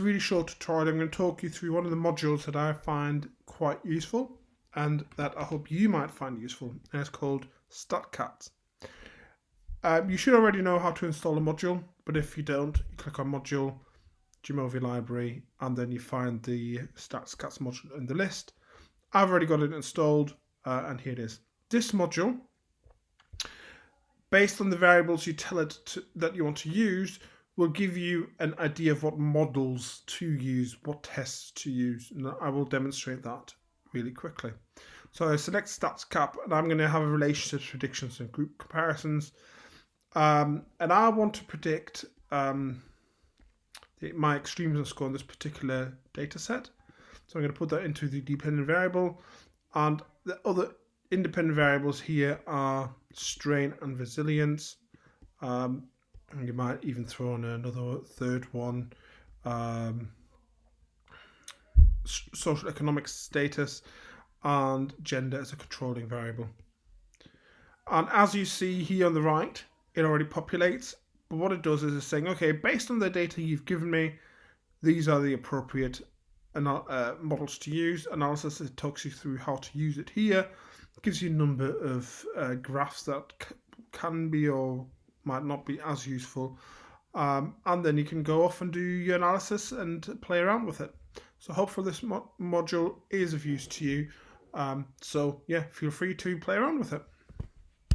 really short tutorial, I'm going to talk you through one of the modules that I find quite useful and that I hope you might find useful, and it's called StatCats. Um, you should already know how to install a module, but if you don't, you click on Module, Jamovi Library, and then you find the StatsCats module in the list. I've already got it installed, uh, and here it is. This module, based on the variables you tell it to, that you want to use, will give you an idea of what models to use, what tests to use, and I will demonstrate that really quickly. So I select Statkat, and I'm going to have a relationships, predictions, and group comparisons. Um, and I want to predict um, the, my extremism score in this particular data set. So I'm going to put that into the dependent variable. And the other independent variables here are strain and resilience. Um, and you might even throw in another third one, um, social economic status and gender as a controlling variable. And as you see here on the right, it already populates. But what it does is it's saying, okay, based on the data you've given me, these are the appropriate uh, models to use. Analysis it talks you through how to use it here. It gives you a number of uh, graphs that can be or might not be as useful. Um, and then you can go off and do your analysis and play around with it. So hopefully this mo module is of use to you. Um, so yeah, feel free to play around with it.